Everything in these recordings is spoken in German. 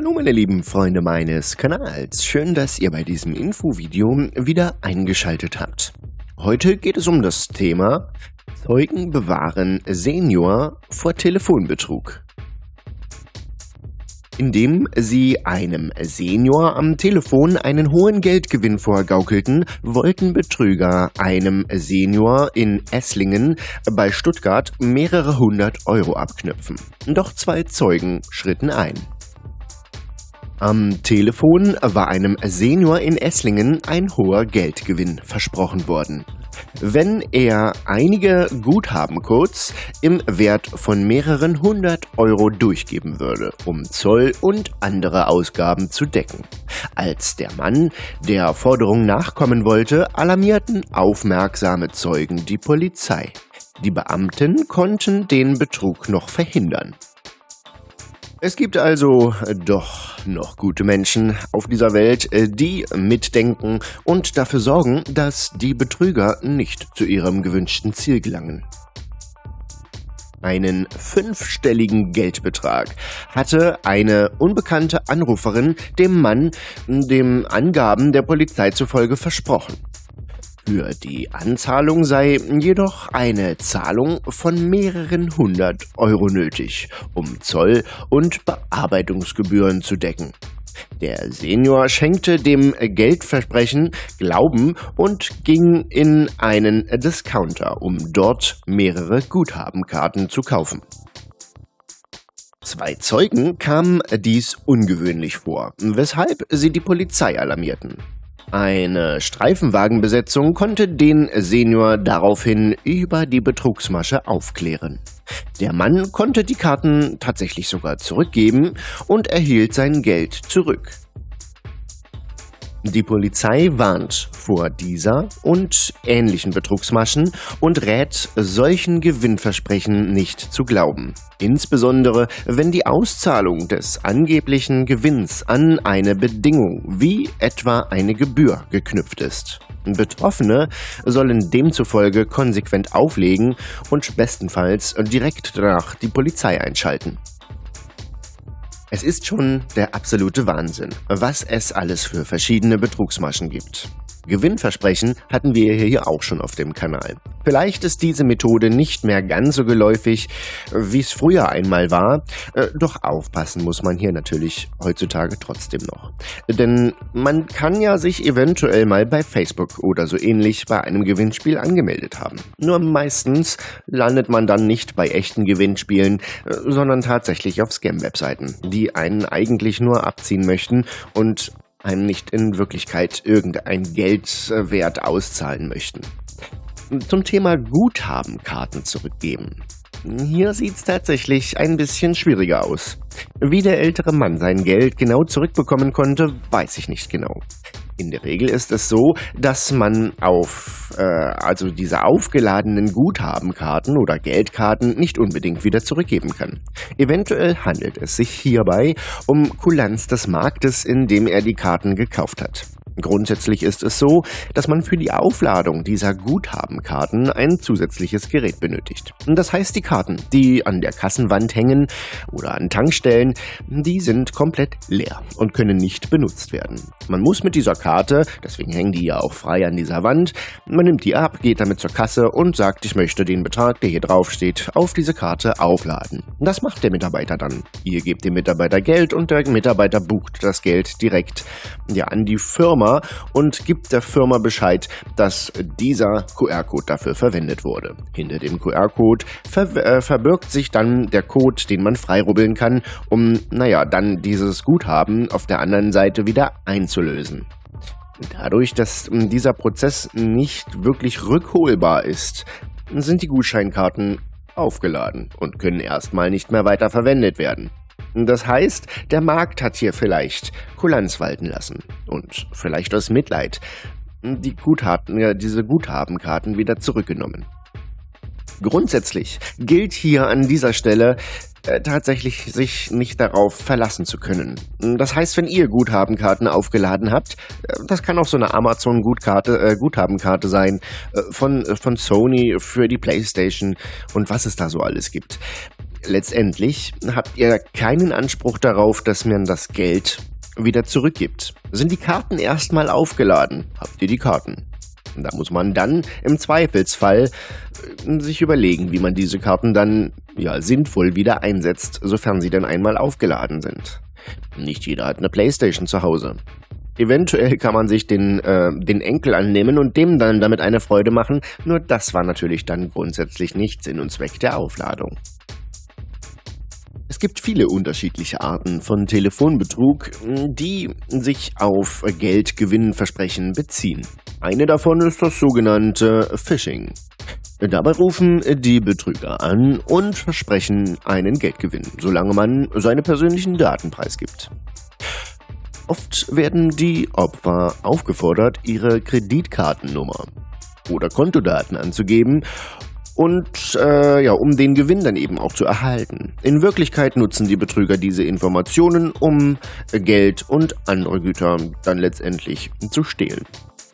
Hallo meine lieben Freunde meines Kanals, schön, dass ihr bei diesem Infovideo wieder eingeschaltet habt. Heute geht es um das Thema Zeugen bewahren Senior vor Telefonbetrug. Indem sie einem Senior am Telefon einen hohen Geldgewinn vorgaukelten, wollten Betrüger einem Senior in Esslingen bei Stuttgart mehrere hundert Euro abknüpfen. Doch zwei Zeugen schritten ein. Am Telefon war einem Senior in Esslingen ein hoher Geldgewinn versprochen worden. Wenn er einige Guthabencodes im Wert von mehreren hundert Euro durchgeben würde, um Zoll und andere Ausgaben zu decken. Als der Mann der Forderung nachkommen wollte, alarmierten aufmerksame Zeugen die Polizei. Die Beamten konnten den Betrug noch verhindern. Es gibt also doch noch gute Menschen auf dieser Welt, äh, die mitdenken und dafür sorgen, dass die Betrüger nicht zu ihrem gewünschten Ziel gelangen. Einen fünfstelligen Geldbetrag hatte eine unbekannte Anruferin dem Mann dem Angaben der Polizei zufolge versprochen. Für die Anzahlung sei jedoch eine Zahlung von mehreren hundert Euro nötig, um Zoll- und Bearbeitungsgebühren zu decken. Der Senior schenkte dem Geldversprechen Glauben und ging in einen Discounter, um dort mehrere Guthabenkarten zu kaufen. Zwei Zeugen kamen dies ungewöhnlich vor, weshalb sie die Polizei alarmierten. Eine Streifenwagenbesetzung konnte den Senior daraufhin über die Betrugsmasche aufklären. Der Mann konnte die Karten tatsächlich sogar zurückgeben und erhielt sein Geld zurück. Die Polizei warnt vor dieser und ähnlichen Betrugsmaschen und rät, solchen Gewinnversprechen nicht zu glauben. Insbesondere, wenn die Auszahlung des angeblichen Gewinns an eine Bedingung wie etwa eine Gebühr geknüpft ist. Betroffene sollen demzufolge konsequent auflegen und bestenfalls direkt danach die Polizei einschalten. Es ist schon der absolute Wahnsinn, was es alles für verschiedene Betrugsmaschen gibt. Gewinnversprechen hatten wir hier auch schon auf dem Kanal. Vielleicht ist diese Methode nicht mehr ganz so geläufig, wie es früher einmal war, äh, doch aufpassen muss man hier natürlich heutzutage trotzdem noch. Denn man kann ja sich eventuell mal bei Facebook oder so ähnlich bei einem Gewinnspiel angemeldet haben. Nur meistens landet man dann nicht bei echten Gewinnspielen, äh, sondern tatsächlich auf Scam-Webseiten, die einen eigentlich nur abziehen möchten und einem nicht in Wirklichkeit irgendein Geldwert auszahlen möchten. Zum Thema Guthabenkarten zurückgeben. Hier sieht's tatsächlich ein bisschen schwieriger aus. Wie der ältere Mann sein Geld genau zurückbekommen konnte, weiß ich nicht genau. In der Regel ist es so, dass man auf äh, also diese aufgeladenen Guthabenkarten oder Geldkarten nicht unbedingt wieder zurückgeben kann. Eventuell handelt es sich hierbei um Kulanz des Marktes, in dem er die Karten gekauft hat. Grundsätzlich ist es so, dass man für die Aufladung dieser Guthabenkarten ein zusätzliches Gerät benötigt. Das heißt, die Karten, die an der Kassenwand hängen oder an Tankstellen, die sind komplett leer und können nicht benutzt werden. Man muss mit dieser Karte, deswegen hängen die ja auch frei an dieser Wand, man nimmt die ab, geht damit zur Kasse und sagt, ich möchte den Betrag, der hier drauf steht, auf diese Karte aufladen. Das macht der Mitarbeiter dann. Ihr gebt dem Mitarbeiter Geld und der Mitarbeiter bucht das Geld direkt ja, an die Firma Firma und gibt der Firma Bescheid, dass dieser QR-Code dafür verwendet wurde. Hinter dem QR-Code ver äh, verbirgt sich dann der Code, den man freirubbeln kann, um, naja, dann dieses Guthaben auf der anderen Seite wieder einzulösen. Dadurch, dass ähm, dieser Prozess nicht wirklich rückholbar ist, sind die Gutscheinkarten aufgeladen und können erstmal nicht mehr weiter verwendet werden. Das heißt, der Markt hat hier vielleicht Kulanz walten lassen und vielleicht aus Mitleid die Guthaben, ja, diese Guthabenkarten wieder zurückgenommen. Grundsätzlich gilt hier an dieser Stelle äh, tatsächlich sich nicht darauf verlassen zu können. Das heißt, wenn ihr Guthabenkarten aufgeladen habt, äh, das kann auch so eine Amazon Gutkarte, äh, Guthabenkarte sein äh, von, von Sony für die Playstation und was es da so alles gibt letztendlich habt ihr keinen Anspruch darauf, dass man das Geld wieder zurückgibt. Sind die Karten erstmal aufgeladen, habt ihr die Karten. Da muss man dann im Zweifelsfall äh, sich überlegen, wie man diese Karten dann ja sinnvoll wieder einsetzt, sofern sie dann einmal aufgeladen sind. Nicht jeder hat eine Playstation zu Hause. Eventuell kann man sich den, äh, den Enkel annehmen und dem dann damit eine Freude machen, nur das war natürlich dann grundsätzlich nicht Sinn und Zweck der Aufladung. Es gibt viele unterschiedliche Arten von Telefonbetrug, die sich auf Geldgewinnversprechen beziehen. Eine davon ist das sogenannte Phishing. Dabei rufen die Betrüger an und versprechen einen Geldgewinn, solange man seine persönlichen Daten preisgibt. Oft werden die Opfer aufgefordert, ihre Kreditkartennummer oder Kontodaten anzugeben und äh, ja, um den Gewinn dann eben auch zu erhalten. In Wirklichkeit nutzen die Betrüger diese Informationen, um Geld und andere Güter dann letztendlich zu stehlen.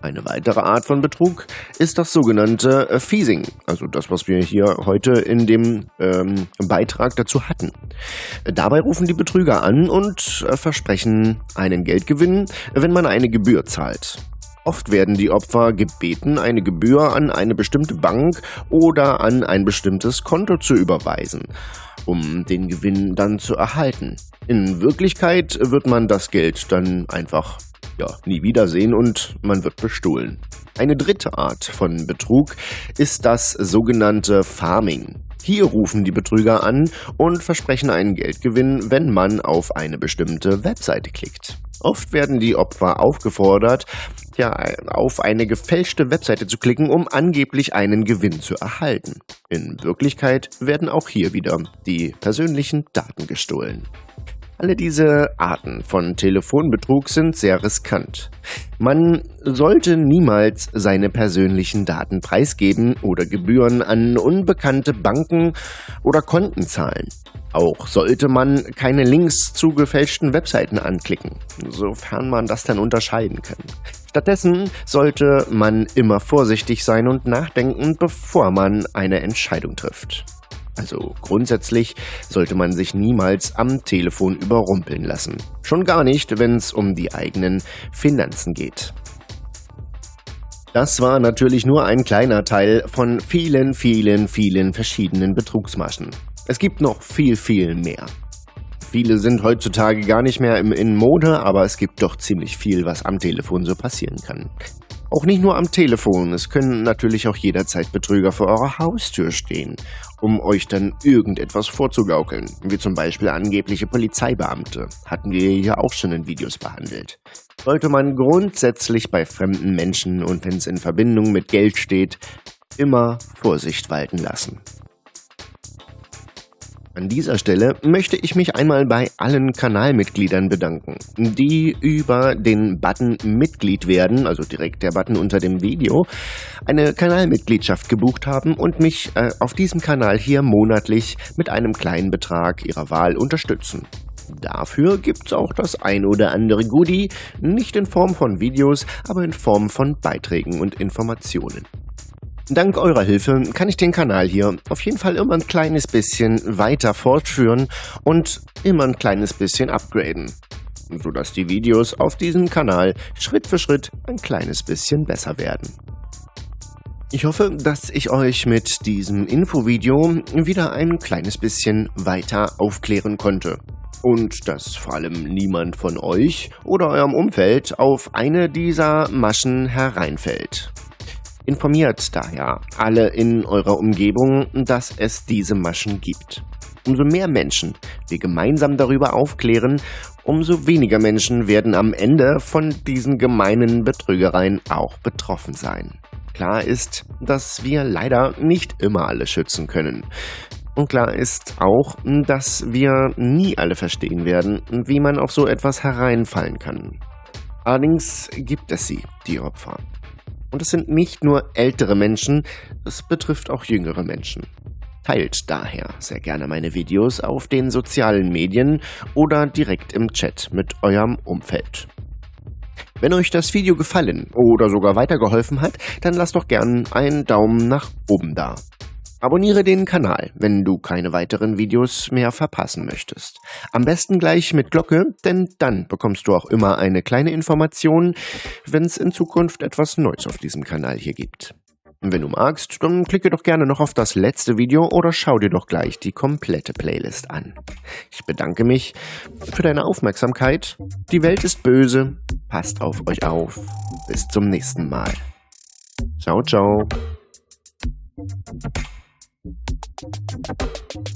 Eine weitere Art von Betrug ist das sogenannte äh, Phasing, also das, was wir hier heute in dem ähm, Beitrag dazu hatten. Dabei rufen die Betrüger an und äh, versprechen einen Geldgewinn, wenn man eine Gebühr zahlt. Oft werden die Opfer gebeten, eine Gebühr an eine bestimmte Bank oder an ein bestimmtes Konto zu überweisen, um den Gewinn dann zu erhalten. In Wirklichkeit wird man das Geld dann einfach ja, nie wiedersehen und man wird bestohlen. Eine dritte Art von Betrug ist das sogenannte Farming. Hier rufen die Betrüger an und versprechen einen Geldgewinn, wenn man auf eine bestimmte Webseite klickt. Oft werden die Opfer aufgefordert, ja, auf eine gefälschte Webseite zu klicken, um angeblich einen Gewinn zu erhalten. In Wirklichkeit werden auch hier wieder die persönlichen Daten gestohlen. Alle diese Arten von Telefonbetrug sind sehr riskant. Man sollte niemals seine persönlichen Daten preisgeben oder Gebühren an unbekannte Banken oder Konten zahlen. Auch sollte man keine Links zu gefälschten Webseiten anklicken, sofern man das dann unterscheiden kann. Stattdessen sollte man immer vorsichtig sein und nachdenken, bevor man eine Entscheidung trifft. Also grundsätzlich sollte man sich niemals am Telefon überrumpeln lassen. Schon gar nicht, wenn es um die eigenen Finanzen geht. Das war natürlich nur ein kleiner Teil von vielen, vielen, vielen verschiedenen Betrugsmaschen. Es gibt noch viel, viel mehr. Viele sind heutzutage gar nicht mehr in Mode, aber es gibt doch ziemlich viel, was am Telefon so passieren kann. Auch nicht nur am Telefon, es können natürlich auch jederzeit Betrüger vor eurer Haustür stehen, um euch dann irgendetwas vorzugaukeln, wie zum Beispiel angebliche Polizeibeamte, hatten wir hier auch schon in Videos behandelt. Sollte man grundsätzlich bei fremden Menschen und wenn es in Verbindung mit Geld steht, immer Vorsicht walten lassen. An dieser Stelle möchte ich mich einmal bei allen Kanalmitgliedern bedanken, die über den Button Mitglied werden, also direkt der Button unter dem Video, eine Kanalmitgliedschaft gebucht haben und mich äh, auf diesem Kanal hier monatlich mit einem kleinen Betrag ihrer Wahl unterstützen. Dafür gibt's auch das ein oder andere Goodie, nicht in Form von Videos, aber in Form von Beiträgen und Informationen. Dank eurer Hilfe kann ich den Kanal hier auf jeden Fall immer ein kleines bisschen weiter fortführen und immer ein kleines bisschen upgraden, sodass die Videos auf diesem Kanal Schritt für Schritt ein kleines bisschen besser werden. Ich hoffe, dass ich euch mit diesem Infovideo wieder ein kleines bisschen weiter aufklären konnte. Und dass vor allem niemand von euch oder eurem Umfeld auf eine dieser Maschen hereinfällt. Informiert daher alle in eurer Umgebung, dass es diese Maschen gibt. Umso mehr Menschen wir gemeinsam darüber aufklären, umso weniger Menschen werden am Ende von diesen gemeinen Betrügereien auch betroffen sein. Klar ist, dass wir leider nicht immer alle schützen können. Und klar ist auch, dass wir nie alle verstehen werden, wie man auf so etwas hereinfallen kann. Allerdings gibt es sie, die Opfer. Und es sind nicht nur ältere Menschen, es betrifft auch jüngere Menschen. Teilt daher sehr gerne meine Videos auf den sozialen Medien oder direkt im Chat mit eurem Umfeld. Wenn euch das Video gefallen oder sogar weitergeholfen hat, dann lasst doch gern einen Daumen nach oben da. Abonniere den Kanal, wenn du keine weiteren Videos mehr verpassen möchtest. Am besten gleich mit Glocke, denn dann bekommst du auch immer eine kleine Information, wenn es in Zukunft etwas Neues auf diesem Kanal hier gibt. Wenn du magst, dann klicke doch gerne noch auf das letzte Video oder schau dir doch gleich die komplette Playlist an. Ich bedanke mich für deine Aufmerksamkeit. Die Welt ist böse. Passt auf euch auf. Bis zum nächsten Mal. Ciao, ciao. Thank you.